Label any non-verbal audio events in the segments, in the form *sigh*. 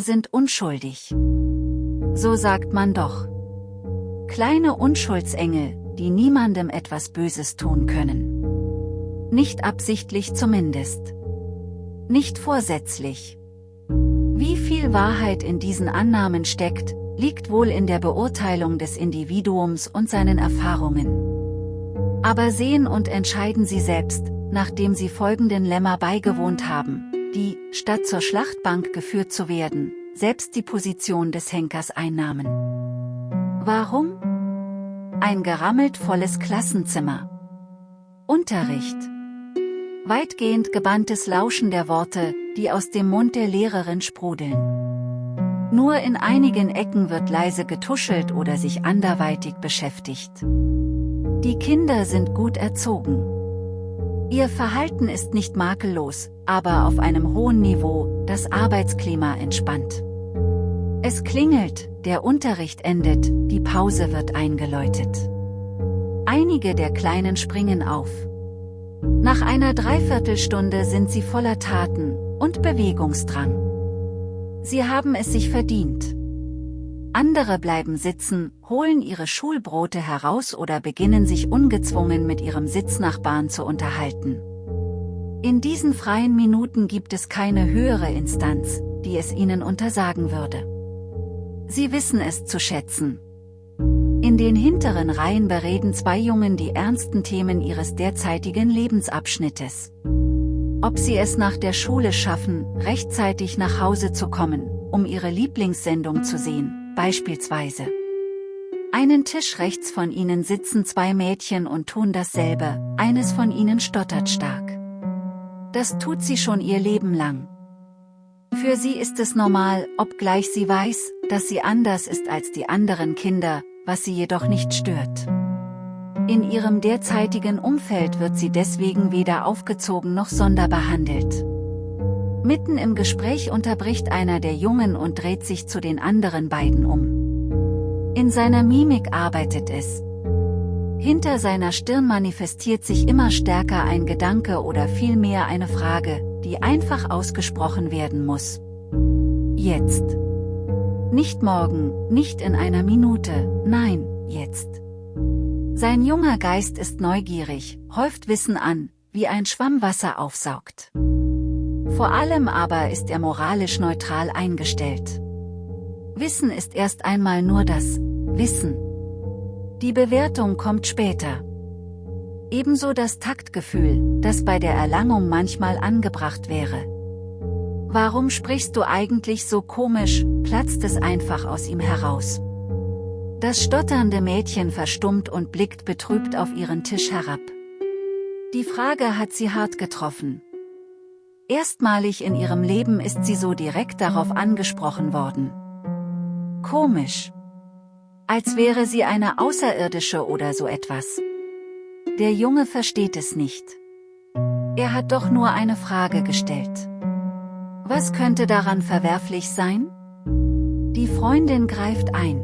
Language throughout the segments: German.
Sind unschuldig. So sagt man doch. Kleine Unschuldsengel, die niemandem etwas Böses tun können. Nicht absichtlich zumindest. Nicht vorsätzlich. Wie viel Wahrheit in diesen Annahmen steckt, liegt wohl in der Beurteilung des Individuums und seinen Erfahrungen. Aber sehen und entscheiden Sie selbst, nachdem Sie folgenden Lämmer beigewohnt haben, die, statt zur Schlachtbank geführt zu werden, selbst die Position des Henkers einnahmen. Warum? Ein gerammelt volles Klassenzimmer. Unterricht. Weitgehend gebanntes Lauschen der Worte, die aus dem Mund der Lehrerin sprudeln. Nur in einigen Ecken wird leise getuschelt oder sich anderweitig beschäftigt. Die Kinder sind gut erzogen. Ihr Verhalten ist nicht makellos, aber auf einem hohen Niveau, das Arbeitsklima entspannt. Es klingelt, der Unterricht endet, die Pause wird eingeläutet. Einige der Kleinen springen auf. Nach einer Dreiviertelstunde sind sie voller Taten und Bewegungsdrang. Sie haben es sich verdient. Andere bleiben sitzen, holen ihre Schulbrote heraus oder beginnen sich ungezwungen mit ihrem Sitznachbarn zu unterhalten. In diesen freien Minuten gibt es keine höhere Instanz, die es ihnen untersagen würde. Sie wissen es zu schätzen. In den hinteren Reihen bereden zwei Jungen die ernsten Themen ihres derzeitigen Lebensabschnittes. Ob sie es nach der Schule schaffen, rechtzeitig nach Hause zu kommen, um ihre Lieblingssendung zu sehen, beispielsweise. Einen Tisch rechts von ihnen sitzen zwei Mädchen und tun dasselbe, eines von ihnen stottert stark. Das tut sie schon ihr Leben lang. Für sie ist es normal, obgleich sie weiß, dass sie anders ist als die anderen Kinder, was sie jedoch nicht stört. In ihrem derzeitigen Umfeld wird sie deswegen weder aufgezogen noch sonderbehandelt. Mitten im Gespräch unterbricht einer der Jungen und dreht sich zu den anderen beiden um. In seiner Mimik arbeitet es. Hinter seiner Stirn manifestiert sich immer stärker ein Gedanke oder vielmehr eine Frage, die einfach ausgesprochen werden muss. Jetzt. Nicht morgen, nicht in einer Minute, nein, jetzt. Sein junger Geist ist neugierig, häuft Wissen an, wie ein Schwamm Wasser aufsaugt. Vor allem aber ist er moralisch neutral eingestellt. Wissen ist erst einmal nur das Wissen. Die Bewertung kommt später. Ebenso das Taktgefühl, das bei der Erlangung manchmal angebracht wäre. Warum sprichst du eigentlich so komisch, platzt es einfach aus ihm heraus. Das stotternde Mädchen verstummt und blickt betrübt auf ihren Tisch herab. Die Frage hat sie hart getroffen. Erstmalig in ihrem Leben ist sie so direkt darauf angesprochen worden. Komisch. Als wäre sie eine Außerirdische oder so etwas. Der Junge versteht es nicht. Er hat doch nur eine Frage gestellt. Was könnte daran verwerflich sein? Die Freundin greift ein.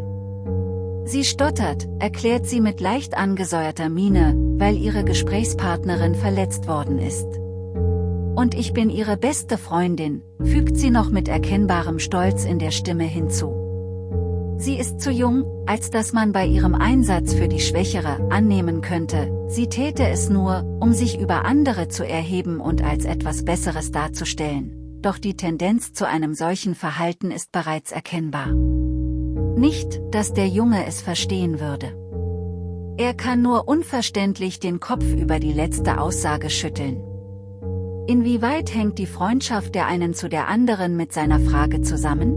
Sie stottert, erklärt sie mit leicht angesäuerter Miene, weil ihre Gesprächspartnerin verletzt worden ist. Und ich bin ihre beste Freundin, fügt sie noch mit erkennbarem Stolz in der Stimme hinzu. Sie ist zu jung, als dass man bei ihrem Einsatz für die Schwächere annehmen könnte, sie täte es nur, um sich über andere zu erheben und als etwas Besseres darzustellen doch die Tendenz zu einem solchen Verhalten ist bereits erkennbar. Nicht, dass der Junge es verstehen würde. Er kann nur unverständlich den Kopf über die letzte Aussage schütteln. Inwieweit hängt die Freundschaft der einen zu der anderen mit seiner Frage zusammen?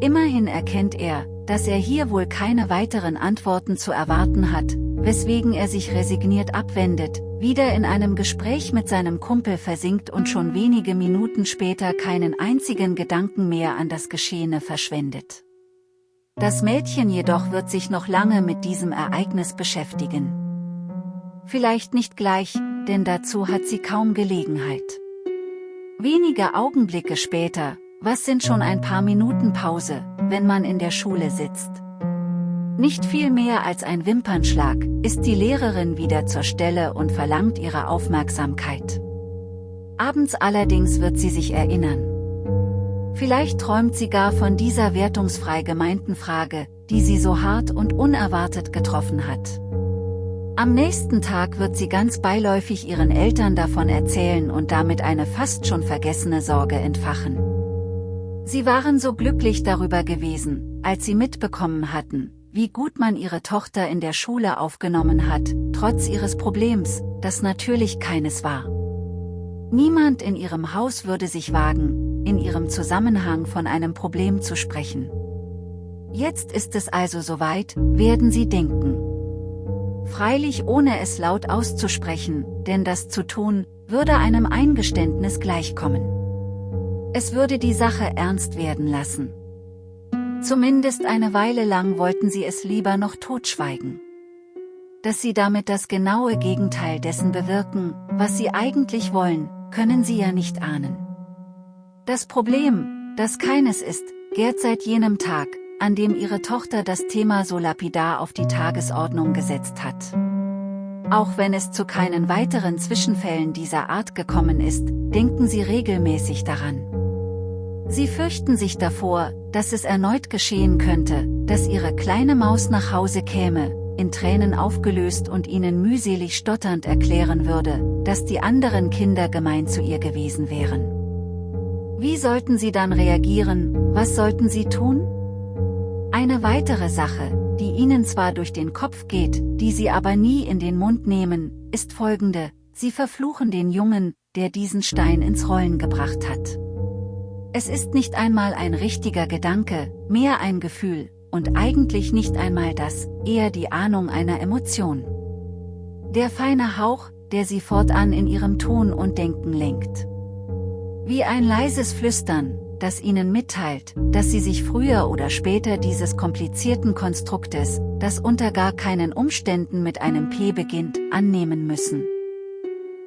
Immerhin erkennt er, dass er hier wohl keine weiteren Antworten zu erwarten hat, weswegen er sich resigniert abwendet, wieder in einem Gespräch mit seinem Kumpel versinkt und schon wenige Minuten später keinen einzigen Gedanken mehr an das Geschehene verschwendet. Das Mädchen jedoch wird sich noch lange mit diesem Ereignis beschäftigen. Vielleicht nicht gleich, denn dazu hat sie kaum Gelegenheit. Wenige Augenblicke später, was sind schon ein paar Minuten Pause, wenn man in der Schule sitzt? Nicht viel mehr als ein Wimpernschlag, ist die Lehrerin wieder zur Stelle und verlangt ihre Aufmerksamkeit. Abends allerdings wird sie sich erinnern. Vielleicht träumt sie gar von dieser wertungsfrei gemeinten Frage, die sie so hart und unerwartet getroffen hat. Am nächsten Tag wird sie ganz beiläufig ihren Eltern davon erzählen und damit eine fast schon vergessene Sorge entfachen. Sie waren so glücklich darüber gewesen, als sie mitbekommen hatten, wie gut man ihre Tochter in der Schule aufgenommen hat, trotz ihres Problems, das natürlich keines war. Niemand in ihrem Haus würde sich wagen, in ihrem Zusammenhang von einem Problem zu sprechen. Jetzt ist es also soweit, werden sie denken. Freilich ohne es laut auszusprechen, denn das zu tun, würde einem Eingeständnis gleichkommen. Es würde die Sache ernst werden lassen. Zumindest eine Weile lang wollten sie es lieber noch totschweigen. Dass sie damit das genaue Gegenteil dessen bewirken, was sie eigentlich wollen, können sie ja nicht ahnen. Das Problem, das keines ist, gärt seit jenem Tag, an dem ihre Tochter das Thema so lapidar auf die Tagesordnung gesetzt hat. Auch wenn es zu keinen weiteren Zwischenfällen dieser Art gekommen ist, denken sie regelmäßig daran. Sie fürchten sich davor, dass es erneut geschehen könnte, dass ihre kleine Maus nach Hause käme, in Tränen aufgelöst und ihnen mühselig stotternd erklären würde, dass die anderen Kinder gemein zu ihr gewesen wären. Wie sollten sie dann reagieren, was sollten sie tun? Eine weitere Sache, die ihnen zwar durch den Kopf geht, die sie aber nie in den Mund nehmen, ist folgende, sie verfluchen den Jungen, der diesen Stein ins Rollen gebracht hat. Es ist nicht einmal ein richtiger Gedanke, mehr ein Gefühl, und eigentlich nicht einmal das, eher die Ahnung einer Emotion. Der feine Hauch, der sie fortan in ihrem Ton und Denken lenkt. Wie ein leises Flüstern, das ihnen mitteilt, dass sie sich früher oder später dieses komplizierten Konstruktes, das unter gar keinen Umständen mit einem P beginnt, annehmen müssen.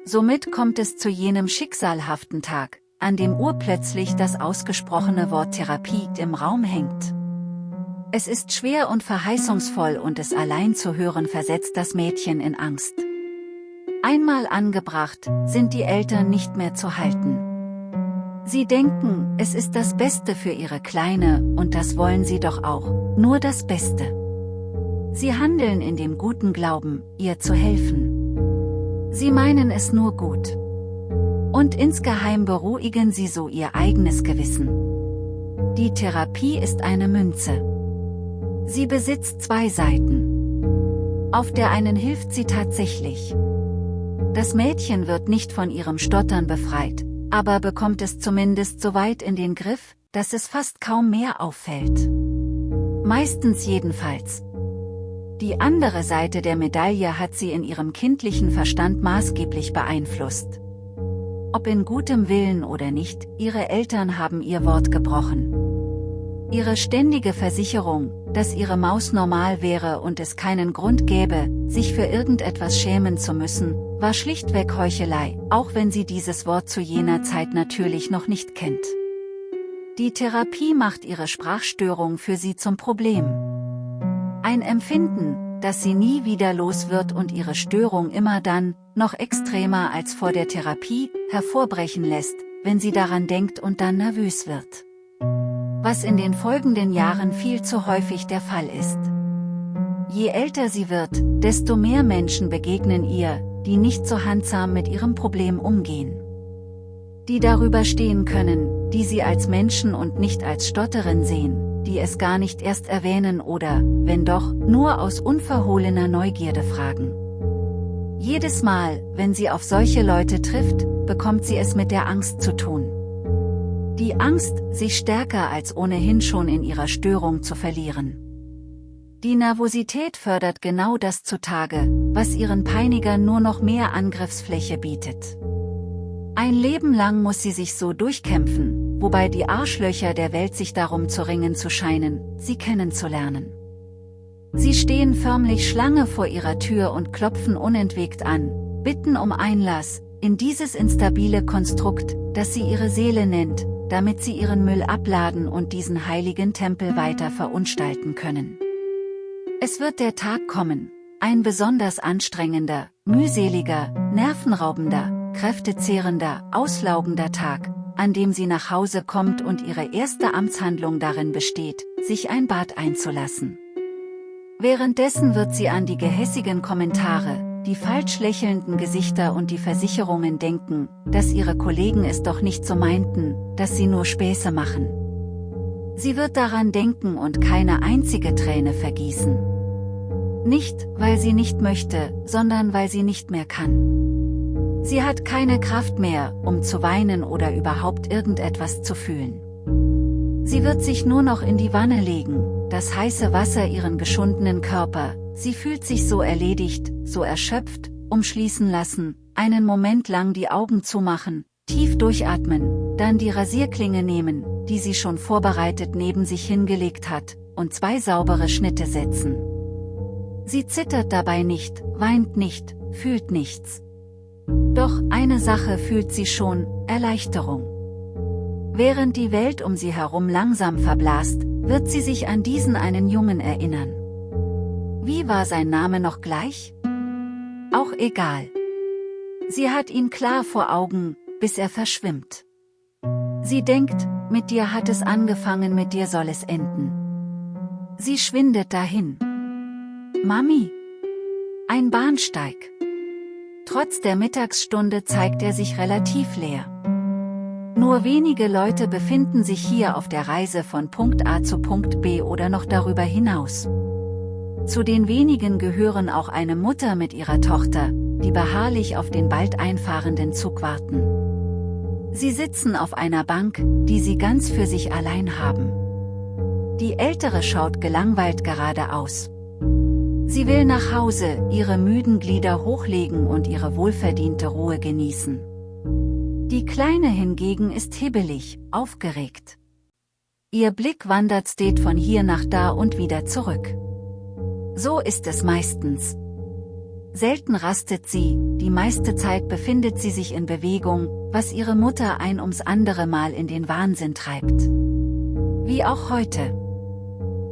Somit kommt es zu jenem schicksalhaften Tag, an dem urplötzlich das ausgesprochene Wort Therapie im Raum hängt. Es ist schwer und verheißungsvoll und es allein zu hören versetzt das Mädchen in Angst. Einmal angebracht, sind die Eltern nicht mehr zu halten. Sie denken, es ist das Beste für ihre Kleine, und das wollen sie doch auch, nur das Beste. Sie handeln in dem guten Glauben, ihr zu helfen. Sie meinen es nur gut. Und insgeheim beruhigen sie so ihr eigenes Gewissen. Die Therapie ist eine Münze. Sie besitzt zwei Seiten. Auf der einen hilft sie tatsächlich. Das Mädchen wird nicht von ihrem Stottern befreit, aber bekommt es zumindest so weit in den Griff, dass es fast kaum mehr auffällt. Meistens jedenfalls. Die andere Seite der Medaille hat sie in ihrem kindlichen Verstand maßgeblich beeinflusst. Ob in gutem Willen oder nicht, ihre Eltern haben ihr Wort gebrochen. Ihre ständige Versicherung, dass ihre Maus normal wäre und es keinen Grund gäbe, sich für irgendetwas schämen zu müssen, war schlichtweg Heuchelei, auch wenn sie dieses Wort zu jener Zeit natürlich noch nicht kennt. Die Therapie macht ihre Sprachstörung für sie zum Problem. Ein Empfinden, das sie nie wieder los wird und ihre Störung immer dann, noch extremer als vor der Therapie, hervorbrechen lässt, wenn sie daran denkt und dann nervös wird. Was in den folgenden Jahren viel zu häufig der Fall ist. Je älter sie wird, desto mehr Menschen begegnen ihr, die nicht so handsam mit ihrem Problem umgehen. Die darüber stehen können, die sie als Menschen und nicht als Stotterin sehen, die es gar nicht erst erwähnen oder, wenn doch, nur aus unverhohlener Neugierde fragen. Jedes Mal, wenn sie auf solche Leute trifft, bekommt sie es mit der Angst zu tun. Die Angst, sich stärker als ohnehin schon in ihrer Störung zu verlieren. Die Nervosität fördert genau das zutage, was ihren Peinigern nur noch mehr Angriffsfläche bietet. Ein Leben lang muss sie sich so durchkämpfen, wobei die Arschlöcher der Welt sich darum zu ringen zu scheinen, sie kennenzulernen. Sie stehen förmlich Schlange vor ihrer Tür und klopfen unentwegt an, bitten um Einlass, in dieses instabile Konstrukt, das sie ihre Seele nennt, damit sie ihren Müll abladen und diesen heiligen Tempel weiter verunstalten können. Es wird der Tag kommen, ein besonders anstrengender, mühseliger, nervenraubender, kräftezehrender, auslaugender Tag, an dem sie nach Hause kommt und ihre erste Amtshandlung darin besteht, sich ein Bad einzulassen. Währenddessen wird sie an die gehässigen Kommentare, die falsch lächelnden Gesichter und die Versicherungen denken, dass ihre Kollegen es doch nicht so meinten, dass sie nur Späße machen. Sie wird daran denken und keine einzige Träne vergießen. Nicht, weil sie nicht möchte, sondern weil sie nicht mehr kann. Sie hat keine Kraft mehr, um zu weinen oder überhaupt irgendetwas zu fühlen. Sie wird sich nur noch in die Wanne legen, das heiße Wasser ihren geschundenen Körper, sie fühlt sich so erledigt, so erschöpft, umschließen lassen, einen Moment lang die Augen zumachen, tief durchatmen, dann die Rasierklinge nehmen, die sie schon vorbereitet neben sich hingelegt hat, und zwei saubere Schnitte setzen. Sie zittert dabei nicht, weint nicht, fühlt nichts. Doch eine Sache fühlt sie schon, Erleichterung. Während die Welt um sie herum langsam verblasst, wird sie sich an diesen einen Jungen erinnern. Wie war sein Name noch gleich? Auch egal. Sie hat ihn klar vor Augen, bis er verschwimmt. Sie denkt, mit dir hat es angefangen, mit dir soll es enden. Sie schwindet dahin. Mami! Ein Bahnsteig. Trotz der Mittagsstunde zeigt er sich relativ leer. Nur wenige Leute befinden sich hier auf der Reise von Punkt A zu Punkt B oder noch darüber hinaus. Zu den wenigen gehören auch eine Mutter mit ihrer Tochter, die beharrlich auf den bald einfahrenden Zug warten. Sie sitzen auf einer Bank, die sie ganz für sich allein haben. Die Ältere schaut gelangweilt geradeaus. Sie will nach Hause, ihre müden Glieder hochlegen und ihre wohlverdiente Ruhe genießen. Die Kleine hingegen ist hibbelig, aufgeregt. Ihr Blick wandert steht von hier nach da und wieder zurück. So ist es meistens. Selten rastet sie, die meiste Zeit befindet sie sich in Bewegung, was ihre Mutter ein ums andere Mal in den Wahnsinn treibt. Wie auch heute.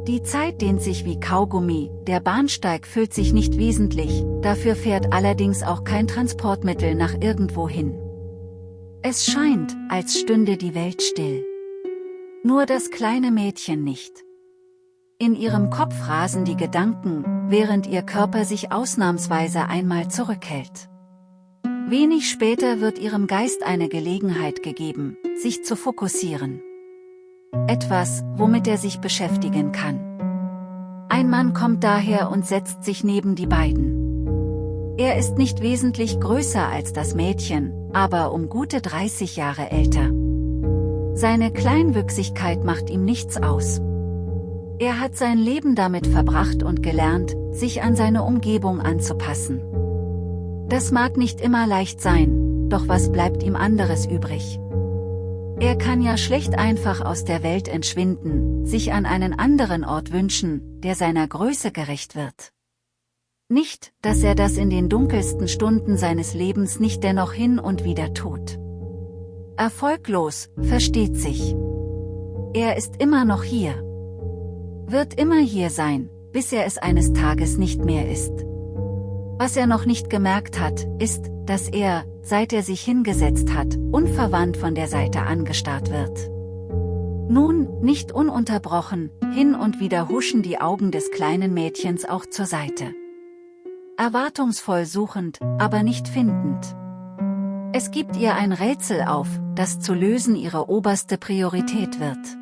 Die Zeit dehnt sich wie Kaugummi, der Bahnsteig füllt sich nicht wesentlich, dafür fährt allerdings auch kein Transportmittel nach irgendwo hin. Es scheint, als stünde die Welt still. Nur das kleine Mädchen nicht. In ihrem Kopf rasen die Gedanken, während ihr Körper sich ausnahmsweise einmal zurückhält. Wenig später wird ihrem Geist eine Gelegenheit gegeben, sich zu fokussieren. Etwas, womit er sich beschäftigen kann. Ein Mann kommt daher und setzt sich neben die beiden. Er ist nicht wesentlich größer als das Mädchen, aber um gute 30 Jahre älter. Seine Kleinwüchsigkeit macht ihm nichts aus. Er hat sein Leben damit verbracht und gelernt, sich an seine Umgebung anzupassen. Das mag nicht immer leicht sein, doch was bleibt ihm anderes übrig? Er kann ja schlecht einfach aus der Welt entschwinden, sich an einen anderen Ort wünschen, der seiner Größe gerecht wird. Nicht, dass er das in den dunkelsten Stunden seines Lebens nicht dennoch hin und wieder tut. Erfolglos, versteht sich. Er ist immer noch hier. Wird immer hier sein, bis er es eines Tages nicht mehr ist. Was er noch nicht gemerkt hat, ist, dass er, seit er sich hingesetzt hat, unverwandt von der Seite angestarrt wird. Nun, nicht ununterbrochen, hin und wieder huschen die Augen des kleinen Mädchens auch zur Seite. Erwartungsvoll suchend, aber nicht findend. Es gibt ihr ein Rätsel auf, das zu lösen ihre oberste Priorität wird.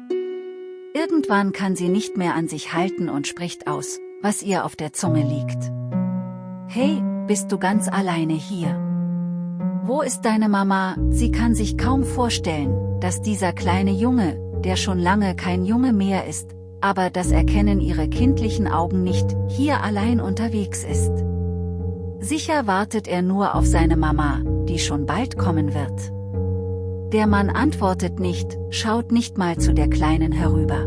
Irgendwann kann sie nicht mehr an sich halten und spricht aus, was ihr auf der Zunge liegt. Hey, bist du ganz alleine hier? Wo ist deine Mama? Sie kann sich kaum vorstellen, dass dieser kleine Junge, der schon lange kein Junge mehr ist, aber das erkennen ihre kindlichen Augen nicht, hier allein unterwegs ist. Sicher wartet er nur auf seine Mama, die schon bald kommen wird. Der Mann antwortet nicht, schaut nicht mal zu der Kleinen herüber.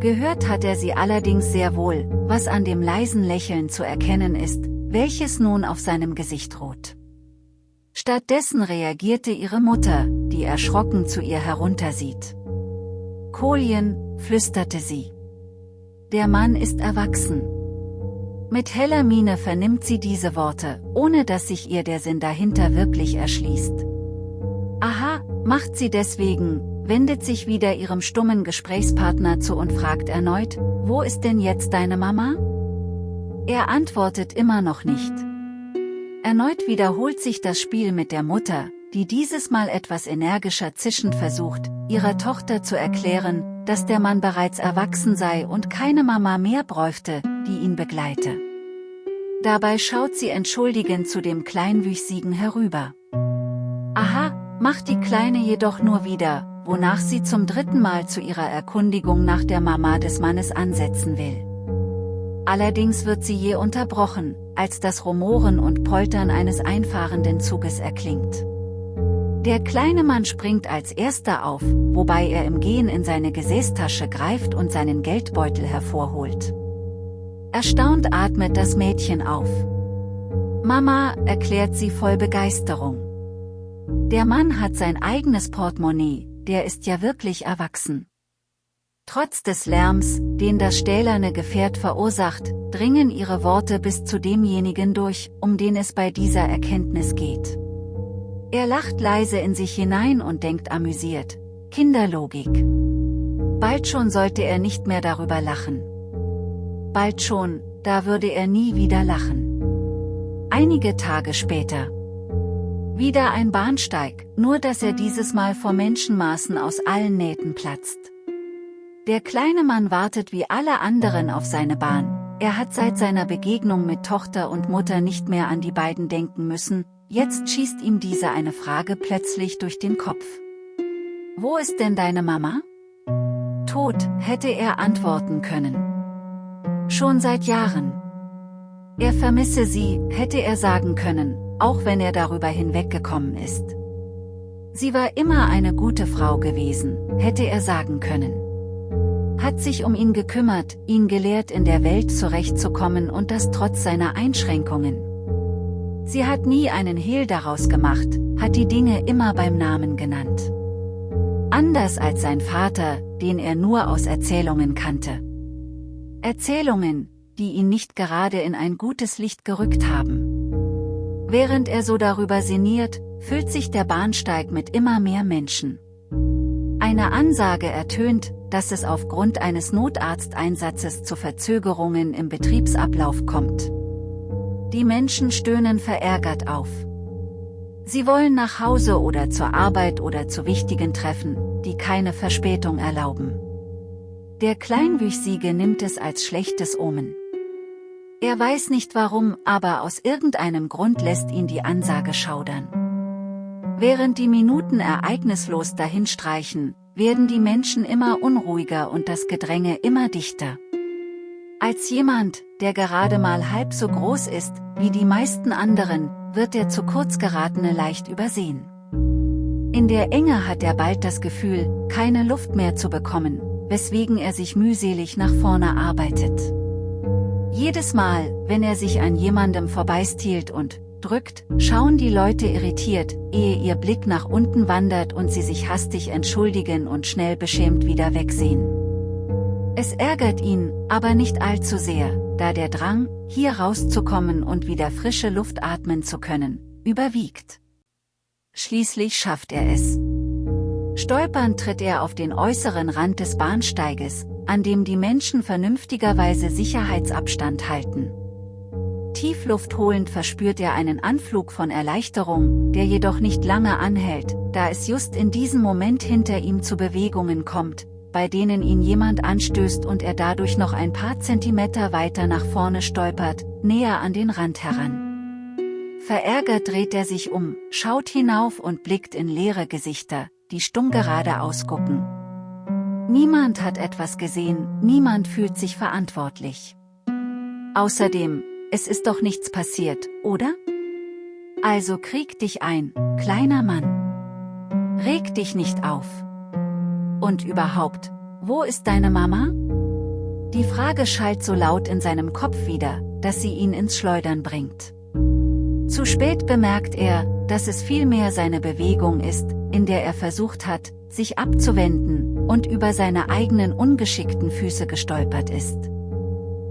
Gehört hat er sie allerdings sehr wohl, was an dem leisen Lächeln zu erkennen ist, welches nun auf seinem Gesicht ruht. Stattdessen reagierte ihre Mutter, die erschrocken zu ihr heruntersieht. Kolien, flüsterte sie. Der Mann ist erwachsen. Mit heller Miene vernimmt sie diese Worte, ohne dass sich ihr der Sinn dahinter wirklich erschließt. Aha, Macht sie deswegen, wendet sich wieder ihrem stummen Gesprächspartner zu und fragt erneut, wo ist denn jetzt deine Mama? Er antwortet immer noch nicht. Erneut wiederholt sich das Spiel mit der Mutter, die dieses Mal etwas energischer zischend versucht, ihrer Tochter zu erklären, dass der Mann bereits erwachsen sei und keine Mama mehr bräuchte, die ihn begleite. Dabei schaut sie entschuldigend zu dem Kleinwüchsigen herüber. Aha, macht die Kleine jedoch nur wieder, wonach sie zum dritten Mal zu ihrer Erkundigung nach der Mama des Mannes ansetzen will. Allerdings wird sie je unterbrochen, als das Rumoren und Poltern eines einfahrenden Zuges erklingt. Der kleine Mann springt als erster auf, wobei er im Gehen in seine Gesäßtasche greift und seinen Geldbeutel hervorholt. Erstaunt atmet das Mädchen auf. Mama, erklärt sie voll Begeisterung. Der Mann hat sein eigenes Portemonnaie, der ist ja wirklich erwachsen. Trotz des Lärms, den das stählerne Gefährt verursacht, dringen ihre Worte bis zu demjenigen durch, um den es bei dieser Erkenntnis geht. Er lacht leise in sich hinein und denkt amüsiert. Kinderlogik. Bald schon sollte er nicht mehr darüber lachen. Bald schon, da würde er nie wieder lachen. Einige Tage später. Wieder ein Bahnsteig, nur dass er dieses Mal vor Menschenmaßen aus allen Nähten platzt. Der kleine Mann wartet wie alle anderen auf seine Bahn, er hat seit seiner Begegnung mit Tochter und Mutter nicht mehr an die beiden denken müssen, jetzt schießt ihm diese eine Frage plötzlich durch den Kopf. Wo ist denn deine Mama? Tot, hätte er antworten können. Schon seit Jahren. Er vermisse sie, hätte er sagen können, auch wenn er darüber hinweggekommen ist. Sie war immer eine gute Frau gewesen, hätte er sagen können. Hat sich um ihn gekümmert, ihn gelehrt in der Welt zurechtzukommen und das trotz seiner Einschränkungen. Sie hat nie einen Hehl daraus gemacht, hat die Dinge immer beim Namen genannt. Anders als sein Vater, den er nur aus Erzählungen kannte. Erzählungen, die ihn nicht gerade in ein gutes Licht gerückt haben. Während er so darüber sinniert, füllt sich der Bahnsteig mit immer mehr Menschen. Eine Ansage ertönt, dass es aufgrund eines Notarzteinsatzes zu Verzögerungen im Betriebsablauf kommt. Die Menschen stöhnen verärgert auf. Sie wollen nach Hause oder zur Arbeit oder zu wichtigen Treffen, die keine Verspätung erlauben. Der Kleinwüchsige nimmt es als schlechtes Omen. Er weiß nicht warum, aber aus irgendeinem Grund lässt ihn die Ansage schaudern. Während die Minuten ereignislos dahinstreichen, werden die Menschen immer unruhiger und das Gedränge immer dichter. Als jemand, der gerade mal halb so groß ist, wie die meisten anderen, wird der zu kurz geratene leicht übersehen. In der Enge hat er bald das Gefühl, keine Luft mehr zu bekommen, weswegen er sich mühselig nach vorne arbeitet. Jedes Mal, wenn er sich an jemandem vorbeistiehlt und drückt, schauen die Leute irritiert, ehe ihr Blick nach unten wandert und sie sich hastig entschuldigen und schnell beschämt wieder wegsehen. Es ärgert ihn, aber nicht allzu sehr, da der Drang, hier rauszukommen und wieder frische Luft atmen zu können, überwiegt. Schließlich schafft er es. Stolpernd tritt er auf den äußeren Rand des Bahnsteiges, an dem die Menschen vernünftigerweise Sicherheitsabstand halten. Tiefluftholend verspürt er einen Anflug von Erleichterung, der jedoch nicht lange anhält, da es just in diesem Moment hinter ihm zu Bewegungen kommt, bei denen ihn jemand anstößt und er dadurch noch ein paar Zentimeter weiter nach vorne stolpert, näher an den Rand heran. Verärgert dreht er sich um, schaut hinauf und blickt in leere Gesichter, die stumm geradeaus gucken. Niemand hat etwas gesehen, niemand fühlt sich verantwortlich. Außerdem, es ist doch nichts passiert, oder? Also krieg dich ein, kleiner Mann. Reg dich nicht auf. Und überhaupt, wo ist deine Mama? Die Frage schallt so laut in seinem Kopf wieder, dass sie ihn ins Schleudern bringt. Zu spät bemerkt er, dass es vielmehr seine Bewegung ist, in der er versucht hat, sich abzuwenden, und über seine eigenen ungeschickten Füße gestolpert ist.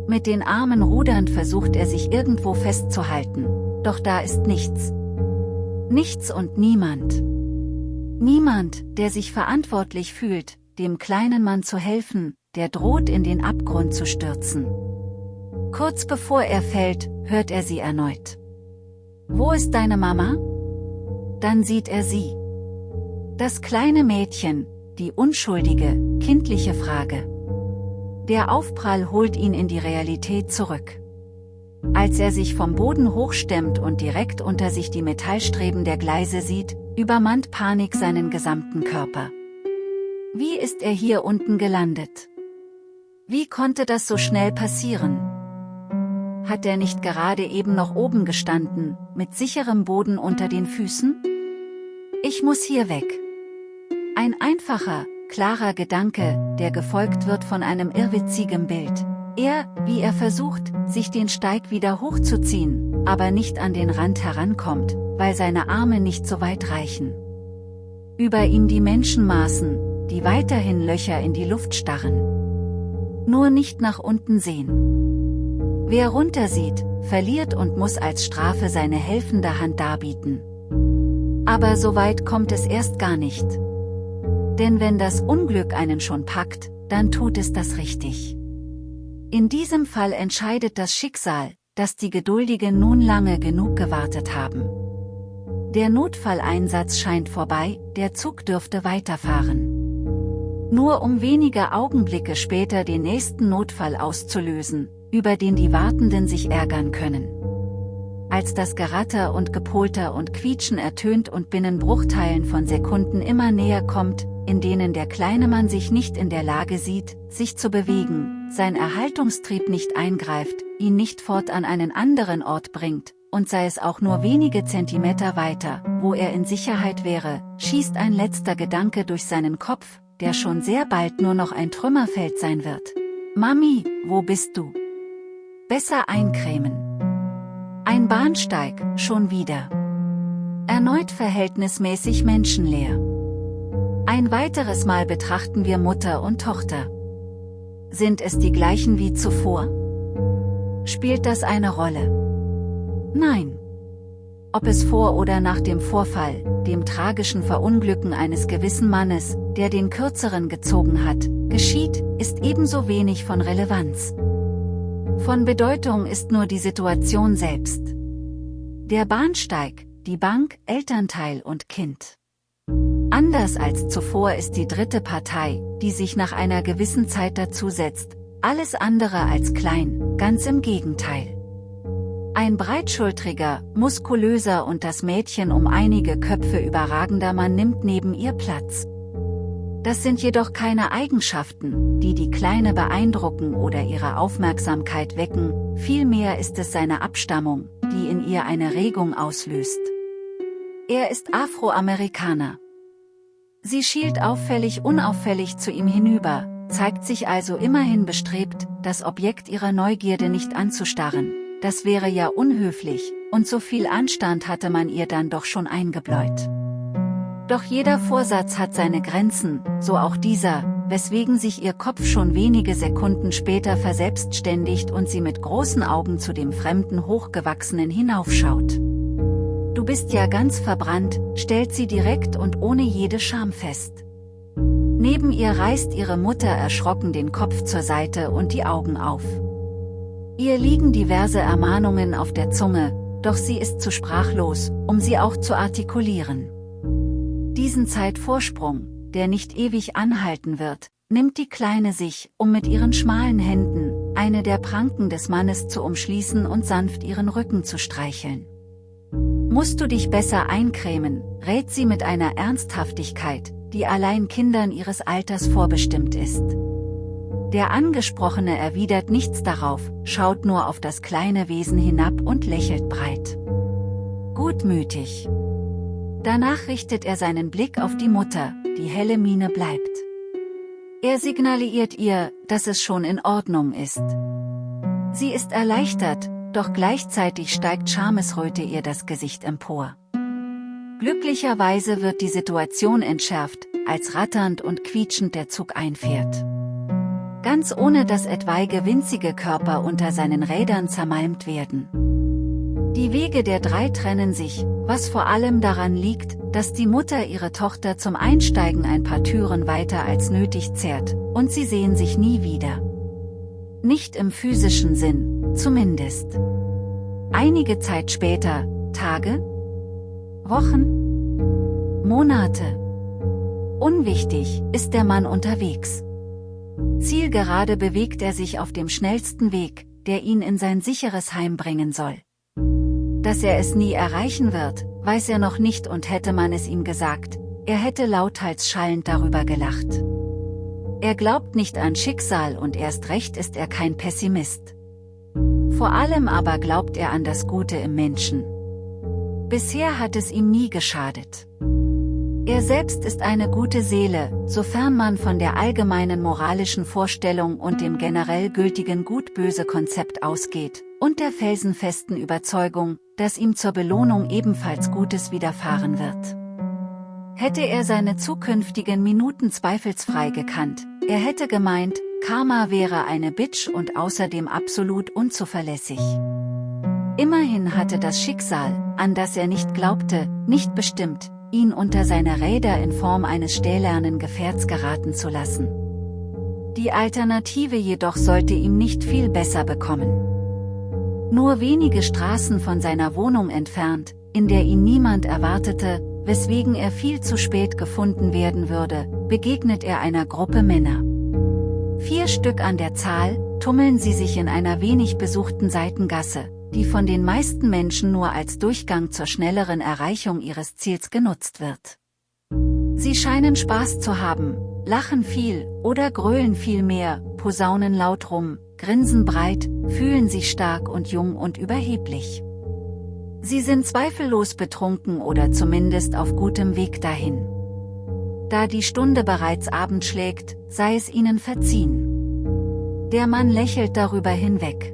Mit den Armen rudernd versucht er sich irgendwo festzuhalten, doch da ist nichts. Nichts und niemand. Niemand, der sich verantwortlich fühlt, dem kleinen Mann zu helfen, der droht in den Abgrund zu stürzen. Kurz bevor er fällt, hört er sie erneut. Wo ist deine Mama? Dann sieht er sie. Das kleine Mädchen, die unschuldige, kindliche Frage. Der Aufprall holt ihn in die Realität zurück. Als er sich vom Boden hochstemmt und direkt unter sich die Metallstreben der Gleise sieht, übermannt Panik seinen gesamten Körper. Wie ist er hier unten gelandet? Wie konnte das so schnell passieren? Hat er nicht gerade eben noch oben gestanden, mit sicherem Boden unter den Füßen? Ich muss hier weg. Ein einfacher, klarer Gedanke, der gefolgt wird von einem irrwitzigen Bild. Er, wie er versucht, sich den Steig wieder hochzuziehen, aber nicht an den Rand herankommt, weil seine Arme nicht so weit reichen. Über ihm die Menschenmaßen, die weiterhin Löcher in die Luft starren. Nur nicht nach unten sehen. Wer runtersieht, verliert und muss als Strafe seine helfende Hand darbieten. Aber so weit kommt es erst gar nicht. Denn wenn das Unglück einen schon packt, dann tut es das richtig. In diesem Fall entscheidet das Schicksal, dass die Geduldigen nun lange genug gewartet haben. Der Notfalleinsatz scheint vorbei, der Zug dürfte weiterfahren. Nur um wenige Augenblicke später den nächsten Notfall auszulösen, über den die Wartenden sich ärgern können. Als das Geratter und Gepolter und Quietschen ertönt und binnen Bruchteilen von Sekunden immer näher kommt, in denen der kleine Mann sich nicht in der Lage sieht, sich zu bewegen, sein Erhaltungstrieb nicht eingreift, ihn nicht fort an einen anderen Ort bringt, und sei es auch nur wenige Zentimeter weiter, wo er in Sicherheit wäre, schießt ein letzter Gedanke durch seinen Kopf, der schon sehr bald nur noch ein Trümmerfeld sein wird. Mami, wo bist du? Besser eincremen. Ein Bahnsteig, schon wieder. Erneut verhältnismäßig menschenleer. Ein weiteres Mal betrachten wir Mutter und Tochter. Sind es die gleichen wie zuvor? Spielt das eine Rolle? Nein. Ob es vor oder nach dem Vorfall, dem tragischen Verunglücken eines gewissen Mannes, der den Kürzeren gezogen hat, geschieht, ist ebenso wenig von Relevanz. Von Bedeutung ist nur die Situation selbst. Der Bahnsteig, die Bank, Elternteil und Kind. Anders als zuvor ist die dritte Partei, die sich nach einer gewissen Zeit dazusetzt, alles andere als klein, ganz im Gegenteil. Ein breitschultriger, muskulöser und das Mädchen um einige Köpfe überragender Mann nimmt neben ihr Platz. Das sind jedoch keine Eigenschaften, die die Kleine beeindrucken oder ihre Aufmerksamkeit wecken, vielmehr ist es seine Abstammung, die in ihr eine Regung auslöst. Er ist Afroamerikaner. Sie schielt auffällig unauffällig zu ihm hinüber, zeigt sich also immerhin bestrebt, das Objekt ihrer Neugierde nicht anzustarren, das wäre ja unhöflich, und so viel Anstand hatte man ihr dann doch schon eingebläut. Doch jeder Vorsatz hat seine Grenzen, so auch dieser, weswegen sich ihr Kopf schon wenige Sekunden später verselbstständigt und sie mit großen Augen zu dem fremden Hochgewachsenen hinaufschaut. Du bist ja ganz verbrannt, stellt sie direkt und ohne jede Scham fest. Neben ihr reißt ihre Mutter erschrocken den Kopf zur Seite und die Augen auf. Ihr liegen diverse Ermahnungen auf der Zunge, doch sie ist zu sprachlos, um sie auch zu artikulieren. Diesen Zeitvorsprung, der nicht ewig anhalten wird, nimmt die Kleine sich, um mit ihren schmalen Händen, eine der Pranken des Mannes zu umschließen und sanft ihren Rücken zu streicheln. Musst du dich besser eincremen, rät sie mit einer Ernsthaftigkeit, die allein Kindern ihres Alters vorbestimmt ist. Der Angesprochene erwidert nichts darauf, schaut nur auf das kleine Wesen hinab und lächelt breit. Gutmütig. Danach richtet er seinen Blick auf die Mutter, die helle Miene bleibt. Er signalisiert ihr, dass es schon in Ordnung ist. Sie ist erleichtert, doch gleichzeitig steigt Schamesröte ihr das Gesicht empor. Glücklicherweise wird die Situation entschärft, als ratternd und quietschend der Zug einfährt. Ganz ohne dass etwaige winzige Körper unter seinen Rädern zermalmt werden. Die Wege der drei trennen sich, was vor allem daran liegt, dass die Mutter ihre Tochter zum Einsteigen ein paar Türen weiter als nötig zerrt, und sie sehen sich nie wieder. Nicht im physischen Sinn, zumindest. Einige Zeit später, Tage? Wochen? Monate? Unwichtig, ist der Mann unterwegs. Zielgerade bewegt er sich auf dem schnellsten Weg, der ihn in sein sicheres Heim bringen soll. Dass er es nie erreichen wird, weiß er noch nicht und hätte man es ihm gesagt, er hätte lauthals schallend darüber gelacht. Er glaubt nicht an Schicksal und erst recht ist er kein Pessimist. Vor allem aber glaubt er an das Gute im Menschen. Bisher hat es ihm nie geschadet. Er selbst ist eine gute Seele, sofern man von der allgemeinen moralischen Vorstellung und dem generell gültigen Gut-Böse-Konzept ausgeht, und der felsenfesten Überzeugung, dass ihm zur Belohnung ebenfalls Gutes widerfahren wird. Hätte er seine zukünftigen Minuten zweifelsfrei gekannt, er hätte gemeint, Karma wäre eine Bitch und außerdem absolut unzuverlässig. Immerhin hatte das Schicksal, an das er nicht glaubte, nicht bestimmt, ihn unter seine Räder in Form eines stählernen Gefährts geraten zu lassen. Die Alternative jedoch sollte ihm nicht viel besser bekommen. Nur wenige Straßen von seiner Wohnung entfernt, in der ihn niemand erwartete, weswegen er viel zu spät gefunden werden würde, begegnet er einer Gruppe Männer. Vier Stück an der Zahl, tummeln sie sich in einer wenig besuchten Seitengasse, die von den meisten Menschen nur als Durchgang zur schnelleren Erreichung ihres Ziels genutzt wird. Sie scheinen Spaß zu haben, lachen viel, oder grölen viel mehr, posaunen laut rum, grinsen breit, fühlen sich stark und jung und überheblich. Sie sind zweifellos betrunken oder zumindest auf gutem Weg dahin. Da die Stunde bereits Abend schlägt, sei es ihnen verziehen. Der Mann lächelt darüber hinweg.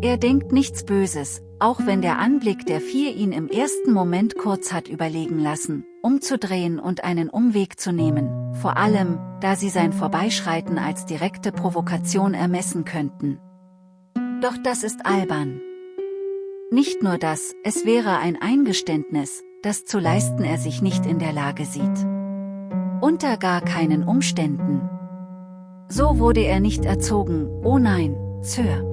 Er denkt nichts Böses, auch wenn der Anblick der vier ihn im ersten Moment kurz hat überlegen lassen, umzudrehen und einen Umweg zu nehmen, vor allem, da sie sein Vorbeischreiten als direkte Provokation ermessen könnten. Doch das ist albern. Nicht nur das, es wäre ein Eingeständnis, das zu leisten er sich nicht in der Lage sieht. Unter gar keinen Umständen. So wurde er nicht erzogen, oh nein, Sir.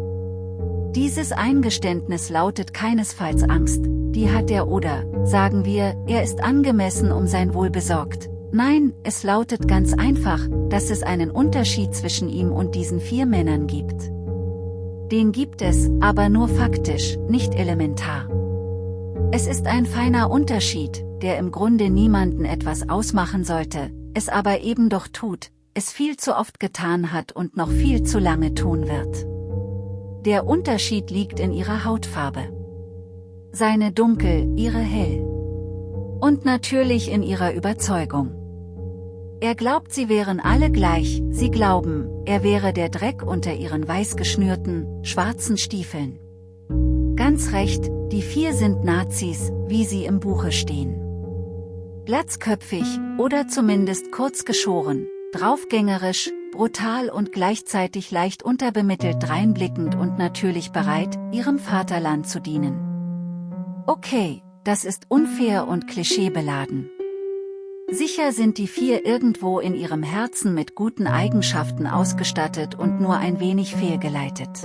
Dieses Eingeständnis lautet keinesfalls Angst, die hat er oder, sagen wir, er ist angemessen um sein Wohl besorgt. Nein, es lautet ganz einfach, dass es einen Unterschied zwischen ihm und diesen vier Männern gibt. Den gibt es, aber nur faktisch, nicht elementar. Es ist ein feiner Unterschied, der im Grunde niemanden etwas ausmachen sollte, es aber eben doch tut, es viel zu oft getan hat und noch viel zu lange tun wird. Der Unterschied liegt in ihrer Hautfarbe. Seine dunkel, ihre hell. Und natürlich in ihrer Überzeugung. Er glaubt sie wären alle gleich, sie glauben, er wäre der Dreck unter ihren weiß geschnürten, schwarzen Stiefeln. Ganz recht, die vier sind Nazis, wie sie im Buche stehen. Glatzköpfig, oder zumindest kurz geschoren, draufgängerisch, brutal und gleichzeitig leicht unterbemittelt dreinblickend und natürlich bereit, ihrem Vaterland zu dienen. Okay, das ist unfair und klischeebeladen. Sicher sind die vier irgendwo in ihrem Herzen mit guten Eigenschaften ausgestattet und nur ein wenig fehlgeleitet.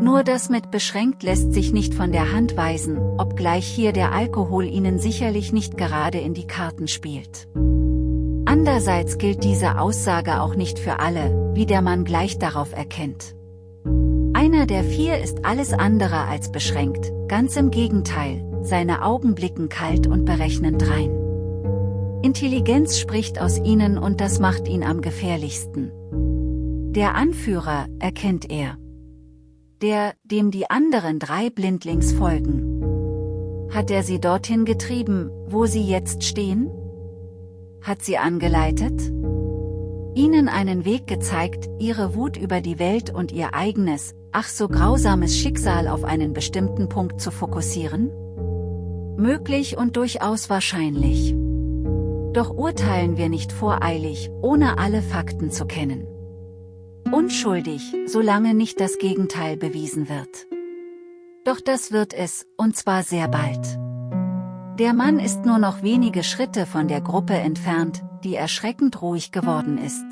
Nur das mit beschränkt lässt sich nicht von der Hand weisen, obgleich hier der Alkohol ihnen sicherlich nicht gerade in die Karten spielt. Andererseits gilt diese Aussage auch nicht für alle, wie der Mann gleich darauf erkennt. Einer der vier ist alles andere als beschränkt, ganz im Gegenteil, seine Augen blicken kalt und berechnend rein. Intelligenz spricht aus ihnen und das macht ihn am gefährlichsten. Der Anführer, erkennt er. Der, dem die anderen drei blindlings folgen. Hat er sie dorthin getrieben, wo sie jetzt stehen? hat sie angeleitet? Ihnen einen Weg gezeigt, ihre Wut über die Welt und ihr eigenes, ach so grausames Schicksal auf einen bestimmten Punkt zu fokussieren? Möglich und durchaus wahrscheinlich. Doch urteilen wir nicht voreilig, ohne alle Fakten zu kennen. Unschuldig, solange nicht das Gegenteil bewiesen wird. Doch das wird es, und zwar sehr bald. Der Mann ist nur noch wenige Schritte von der Gruppe entfernt, die erschreckend ruhig geworden ist.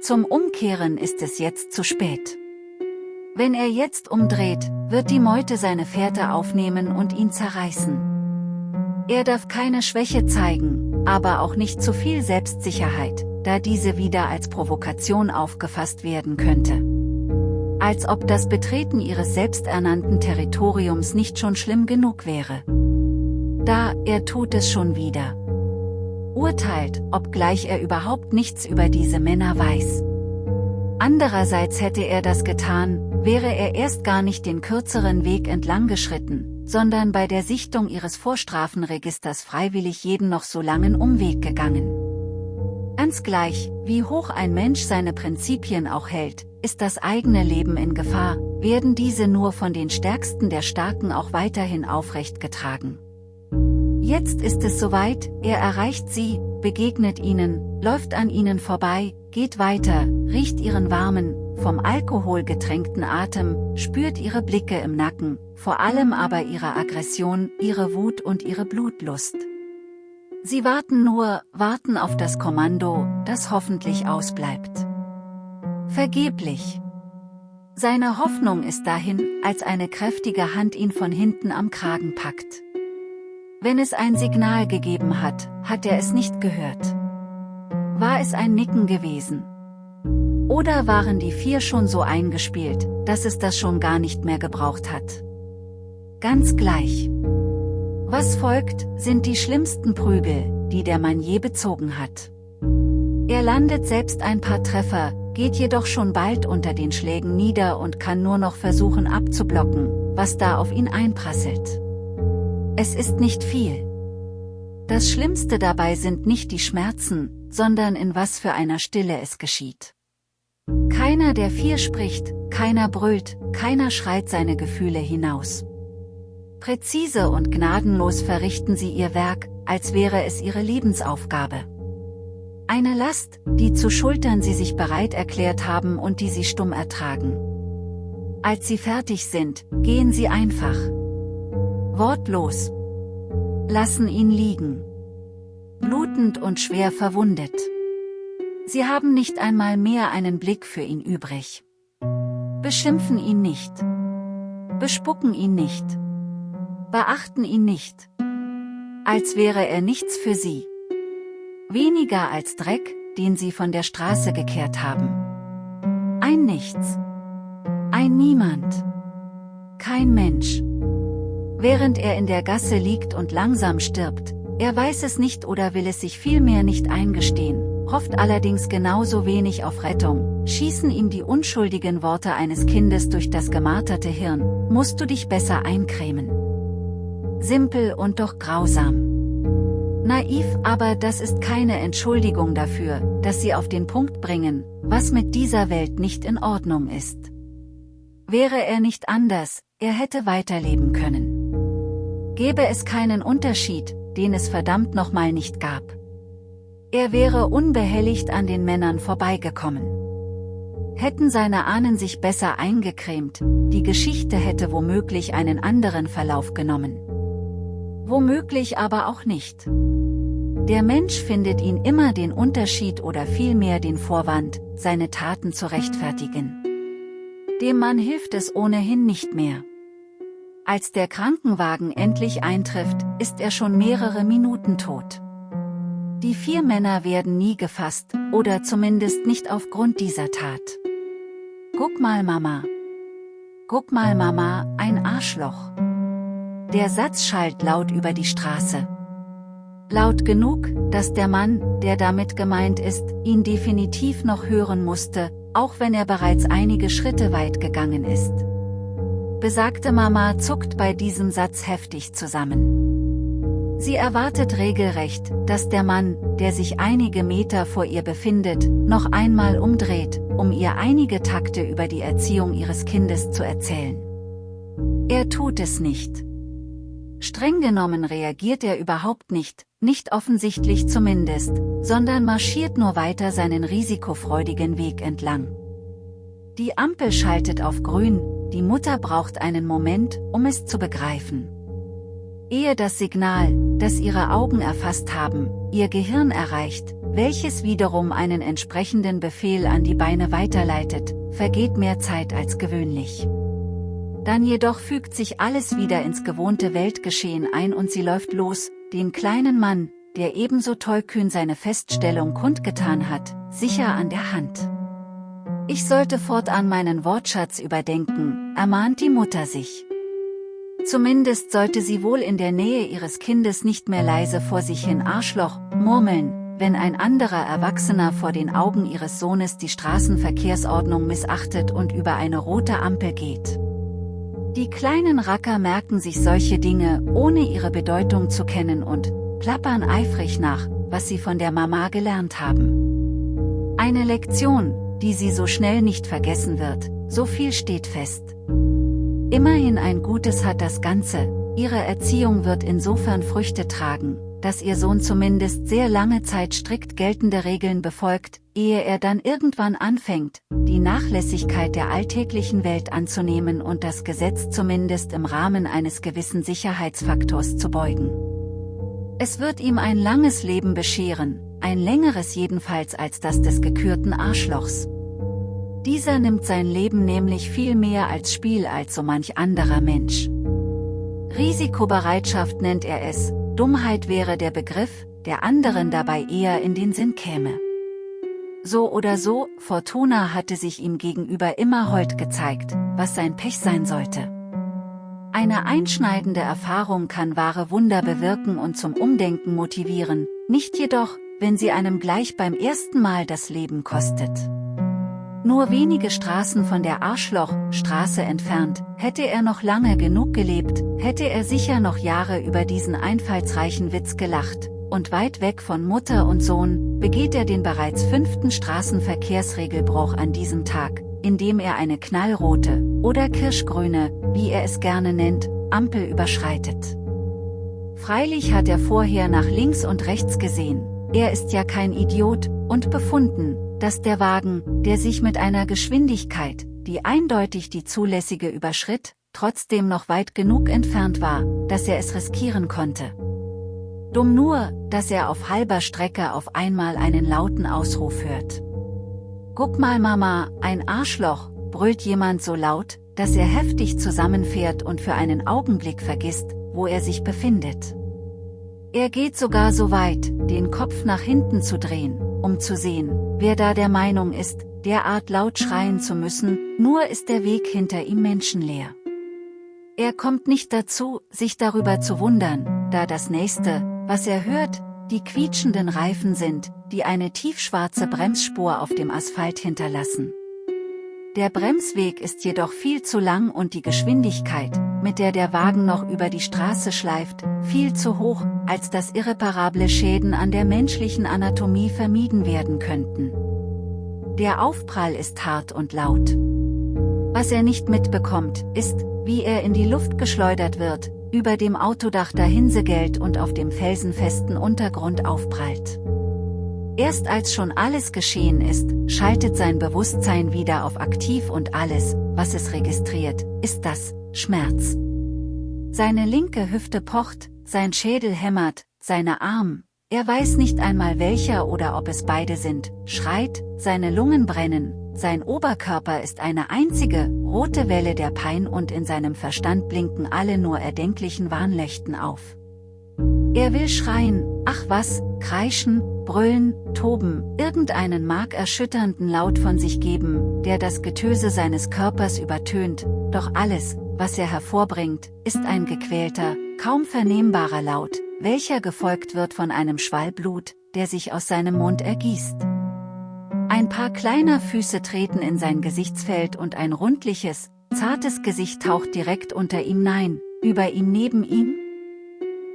Zum Umkehren ist es jetzt zu spät. Wenn er jetzt umdreht, wird die Meute seine Fährte aufnehmen und ihn zerreißen. Er darf keine Schwäche zeigen, aber auch nicht zu viel Selbstsicherheit, da diese wieder als Provokation aufgefasst werden könnte. Als ob das Betreten ihres selbsternannten Territoriums nicht schon schlimm genug wäre. Da, er tut es schon wieder. Urteilt, obgleich er überhaupt nichts über diese Männer weiß. Andererseits hätte er das getan, wäre er erst gar nicht den kürzeren Weg entlang geschritten, sondern bei der Sichtung ihres Vorstrafenregisters freiwillig jeden noch so langen Umweg gegangen. Ganz gleich, wie hoch ein Mensch seine Prinzipien auch hält, ist das eigene Leben in Gefahr, werden diese nur von den Stärksten der Starken auch weiterhin aufrecht getragen. Jetzt ist es soweit, er erreicht sie, begegnet ihnen, läuft an ihnen vorbei, geht weiter, riecht ihren warmen, vom Alkohol getränkten Atem, spürt ihre Blicke im Nacken, vor allem aber ihre Aggression, ihre Wut und ihre Blutlust. Sie warten nur, warten auf das Kommando, das hoffentlich ausbleibt. Vergeblich. Seine Hoffnung ist dahin, als eine kräftige Hand ihn von hinten am Kragen packt. Wenn es ein Signal gegeben hat, hat er es nicht gehört. War es ein Nicken gewesen? Oder waren die vier schon so eingespielt, dass es das schon gar nicht mehr gebraucht hat? Ganz gleich. Was folgt, sind die schlimmsten Prügel, die der Mann je bezogen hat. Er landet selbst ein paar Treffer, geht jedoch schon bald unter den Schlägen nieder und kann nur noch versuchen abzublocken, was da auf ihn einprasselt. Es ist nicht viel. Das Schlimmste dabei sind nicht die Schmerzen, sondern in was für einer Stille es geschieht. Keiner der vier spricht, keiner brüllt, keiner schreit seine Gefühle hinaus. Präzise und gnadenlos verrichten sie ihr Werk, als wäre es ihre Lebensaufgabe. Eine Last, die zu schultern sie sich bereit erklärt haben und die sie stumm ertragen. Als sie fertig sind, gehen sie einfach, wortlos. Lassen ihn liegen. Blutend und schwer verwundet. Sie haben nicht einmal mehr einen Blick für ihn übrig. Beschimpfen ihn nicht. Bespucken ihn nicht. Beachten ihn nicht. Als wäre er nichts für sie. Weniger als Dreck, den sie von der Straße gekehrt haben. Ein Nichts. Ein Niemand. Kein Mensch während er in der Gasse liegt und langsam stirbt, er weiß es nicht oder will es sich vielmehr nicht eingestehen, hofft allerdings genauso wenig auf Rettung, schießen ihm die unschuldigen Worte eines Kindes durch das gemarterte Hirn, musst du dich besser eincremen. Simpel und doch grausam. Naiv, aber das ist keine Entschuldigung dafür, dass sie auf den Punkt bringen, was mit dieser Welt nicht in Ordnung ist. Wäre er nicht anders, er hätte weiterleben können gäbe es keinen Unterschied, den es verdammt nochmal nicht gab. Er wäre unbehelligt an den Männern vorbeigekommen. Hätten seine Ahnen sich besser eingecremt, die Geschichte hätte womöglich einen anderen Verlauf genommen. Womöglich aber auch nicht. Der Mensch findet ihn immer den Unterschied oder vielmehr den Vorwand, seine Taten zu rechtfertigen. Dem Mann hilft es ohnehin nicht mehr. Als der Krankenwagen endlich eintrifft, ist er schon mehrere Minuten tot. Die vier Männer werden nie gefasst, oder zumindest nicht aufgrund dieser Tat. Guck mal Mama. Guck mal Mama, ein Arschloch. Der Satz schallt laut über die Straße. Laut genug, dass der Mann, der damit gemeint ist, ihn definitiv noch hören musste, auch wenn er bereits einige Schritte weit gegangen ist. Besagte Mama zuckt bei diesem Satz heftig zusammen. Sie erwartet regelrecht, dass der Mann, der sich einige Meter vor ihr befindet, noch einmal umdreht, um ihr einige Takte über die Erziehung ihres Kindes zu erzählen. Er tut es nicht. Streng genommen reagiert er überhaupt nicht, nicht offensichtlich zumindest, sondern marschiert nur weiter seinen risikofreudigen Weg entlang. Die Ampel schaltet auf grün, die Mutter braucht einen Moment, um es zu begreifen. ehe das Signal, das ihre Augen erfasst haben, ihr Gehirn erreicht, welches wiederum einen entsprechenden Befehl an die Beine weiterleitet, vergeht mehr Zeit als gewöhnlich. Dann jedoch fügt sich alles wieder ins gewohnte Weltgeschehen ein und sie läuft los, den kleinen Mann, der ebenso tollkühn seine Feststellung kundgetan hat, sicher an der Hand. Ich sollte fortan meinen Wortschatz überdenken, ermahnt die Mutter sich. Zumindest sollte sie wohl in der Nähe ihres Kindes nicht mehr leise vor sich hin Arschloch, murmeln, wenn ein anderer Erwachsener vor den Augen ihres Sohnes die Straßenverkehrsordnung missachtet und über eine rote Ampel geht. Die kleinen Racker merken sich solche Dinge, ohne ihre Bedeutung zu kennen und plappern eifrig nach, was sie von der Mama gelernt haben. Eine Lektion, die sie so schnell nicht vergessen wird, so viel steht fest. Immerhin ein Gutes hat das Ganze, ihre Erziehung wird insofern Früchte tragen, dass ihr Sohn zumindest sehr lange Zeit strikt geltende Regeln befolgt, ehe er dann irgendwann anfängt, die Nachlässigkeit der alltäglichen Welt anzunehmen und das Gesetz zumindest im Rahmen eines gewissen Sicherheitsfaktors zu beugen. Es wird ihm ein langes Leben bescheren, ein längeres jedenfalls als das des gekürten Arschlochs. Dieser nimmt sein Leben nämlich viel mehr als Spiel als so manch anderer Mensch. Risikobereitschaft nennt er es, Dummheit wäre der Begriff, der anderen dabei eher in den Sinn käme. So oder so, Fortuna hatte sich ihm gegenüber immer hold gezeigt, was sein Pech sein sollte. Eine einschneidende Erfahrung kann wahre Wunder bewirken und zum Umdenken motivieren, nicht jedoch, wenn sie einem gleich beim ersten Mal das Leben kostet. Nur wenige Straßen von der Arschlochstraße entfernt, hätte er noch lange genug gelebt, hätte er sicher noch Jahre über diesen einfallsreichen Witz gelacht, und weit weg von Mutter und Sohn, begeht er den bereits fünften Straßenverkehrsregelbruch an diesem Tag, indem er eine knallrote, oder kirschgrüne, wie er es gerne nennt, Ampel überschreitet. Freilich hat er vorher nach links und rechts gesehen, er ist ja kein Idiot, und befunden, dass der Wagen, der sich mit einer Geschwindigkeit, die eindeutig die zulässige überschritt, trotzdem noch weit genug entfernt war, dass er es riskieren konnte. Dumm nur, dass er auf halber Strecke auf einmal einen lauten Ausruf hört. Guck mal Mama, ein Arschloch, brüllt jemand so laut, dass er heftig zusammenfährt und für einen Augenblick vergisst, wo er sich befindet. Er geht sogar so weit, den Kopf nach hinten zu drehen, um zu sehen, wer da der Meinung ist, derart laut schreien zu müssen, nur ist der Weg hinter ihm menschenleer. Er kommt nicht dazu, sich darüber zu wundern, da das nächste, was er hört, die quietschenden Reifen sind, die eine tiefschwarze Bremsspur auf dem Asphalt hinterlassen. Der Bremsweg ist jedoch viel zu lang und die Geschwindigkeit, mit der der Wagen noch über die Straße schleift, viel zu hoch, als dass irreparable Schäden an der menschlichen Anatomie vermieden werden könnten. Der Aufprall ist hart und laut. Was er nicht mitbekommt, ist, wie er in die Luft geschleudert wird, über dem Autodach dahinsegelt und auf dem felsenfesten Untergrund aufprallt. Erst als schon alles geschehen ist, schaltet sein Bewusstsein wieder auf aktiv und alles, was es registriert, ist das, Schmerz. Seine linke Hüfte pocht, sein Schädel hämmert, seine Arm, er weiß nicht einmal welcher oder ob es beide sind, schreit, seine Lungen brennen, sein Oberkörper ist eine einzige, rote Welle der Pein und in seinem Verstand blinken alle nur erdenklichen Warnleuchten auf. Er will schreien, ach was, kreischen, brüllen, toben, irgendeinen markerschütternden Laut von sich geben, der das Getöse seines Körpers übertönt, doch alles, was er hervorbringt, ist ein gequälter, kaum vernehmbarer Laut, welcher gefolgt wird von einem Schwall Blut, der sich aus seinem Mund ergießt. Ein paar kleiner Füße treten in sein Gesichtsfeld und ein rundliches, zartes Gesicht taucht direkt unter ihm nein, über ihm neben ihm,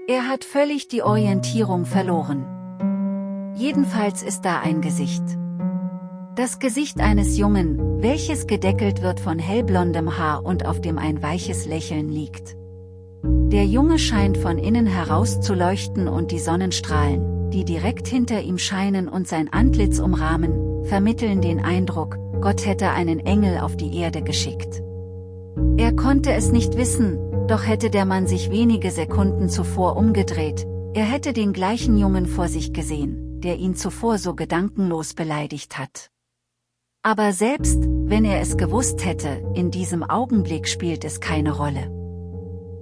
er hat völlig die Orientierung verloren. Jedenfalls ist da ein Gesicht. Das Gesicht eines Jungen, welches gedeckelt wird von hellblondem Haar und auf dem ein weiches Lächeln liegt. Der Junge scheint von innen heraus zu leuchten und die Sonnenstrahlen, die direkt hinter ihm scheinen und sein Antlitz umrahmen, vermitteln den Eindruck, Gott hätte einen Engel auf die Erde geschickt. Er konnte es nicht wissen, Doch hätte der Mann sich wenige Sekunden zuvor umgedreht, er hätte den gleichen Jungen vor sich gesehen, der ihn zuvor so gedankenlos beleidigt hat. Aber selbst, wenn er es gewusst hätte, in diesem Augenblick spielt es keine Rolle.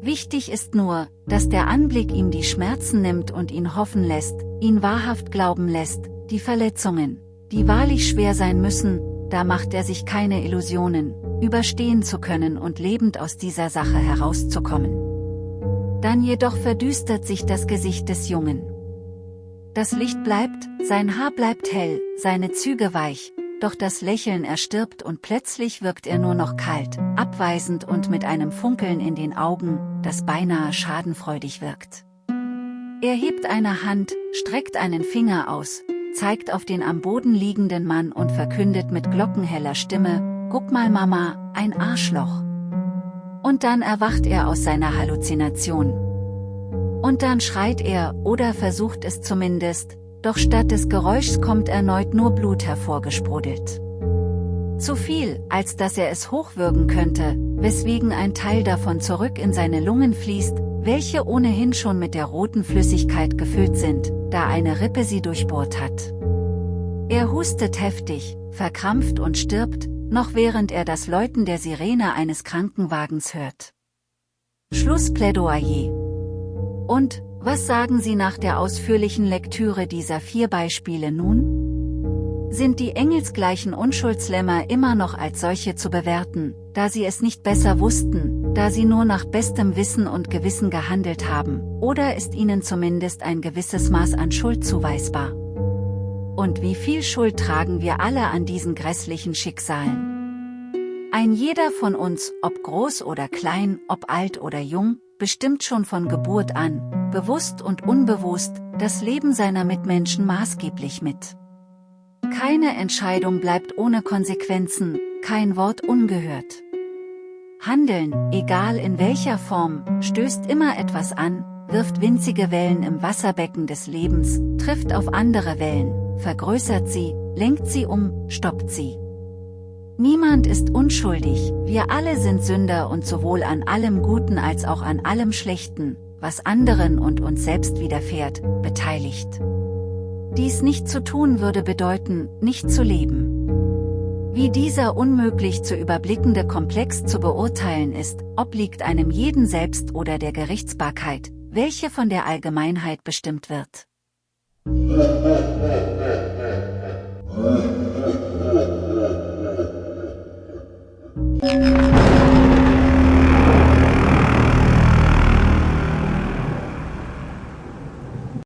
Wichtig ist nur, dass der Anblick ihm die Schmerzen nimmt und ihn hoffen lässt, ihn wahrhaft glauben lässt, die Verletzungen, die wahrlich schwer sein müssen, da macht er sich keine Illusionen, überstehen zu können und lebend aus dieser Sache herauszukommen. Dann jedoch verdüstert sich das Gesicht des Jungen. Das Licht bleibt, sein Haar bleibt hell, seine Züge weich, doch das Lächeln erstirbt und plötzlich wirkt er nur noch kalt, abweisend und mit einem Funkeln in den Augen, das beinahe schadenfreudig wirkt. Er hebt eine Hand, streckt einen Finger aus, zeigt auf den am Boden liegenden Mann und verkündet mit glockenheller Stimme, Guck mal Mama, ein Arschloch. Und dann erwacht er aus seiner Halluzination. Und dann schreit er, oder versucht es zumindest, doch statt des Geräuschs kommt erneut nur Blut hervorgesprudelt. Zu viel, als dass er es hochwürgen könnte, weswegen ein Teil davon zurück in seine Lungen fließt, welche ohnehin schon mit der roten Flüssigkeit gefüllt sind, da eine Rippe sie durchbohrt hat. Er hustet heftig, verkrampft und stirbt, noch während er das Läuten der Sirene eines Krankenwagens hört. Schlussplädoyer. Und, was sagen Sie nach der ausführlichen Lektüre dieser vier Beispiele nun? sind die engelsgleichen Unschuldslämmer immer noch als solche zu bewerten, da sie es nicht besser wussten, da sie nur nach bestem Wissen und Gewissen gehandelt haben, oder ist ihnen zumindest ein gewisses Maß an Schuld zuweisbar? Und wie viel Schuld tragen wir alle an diesen grässlichen Schicksalen? Ein jeder von uns, ob groß oder klein, ob alt oder jung, bestimmt schon von Geburt an, bewusst und unbewusst, das Leben seiner Mitmenschen maßgeblich mit. Keine Entscheidung bleibt ohne Konsequenzen, kein Wort ungehört. Handeln, egal in welcher Form, stößt immer etwas an, wirft winzige Wellen im Wasserbecken des Lebens, trifft auf andere Wellen, vergrößert sie, lenkt sie um, stoppt sie. Niemand ist unschuldig, wir alle sind Sünder und sowohl an allem Guten als auch an allem Schlechten, was anderen und uns selbst widerfährt, beteiligt. Dies nicht zu tun würde bedeuten, nicht zu leben. Wie dieser unmöglich zu überblickende Komplex zu beurteilen ist, obliegt einem jeden selbst oder der Gerichtsbarkeit, welche von der Allgemeinheit bestimmt wird. *laughs* Música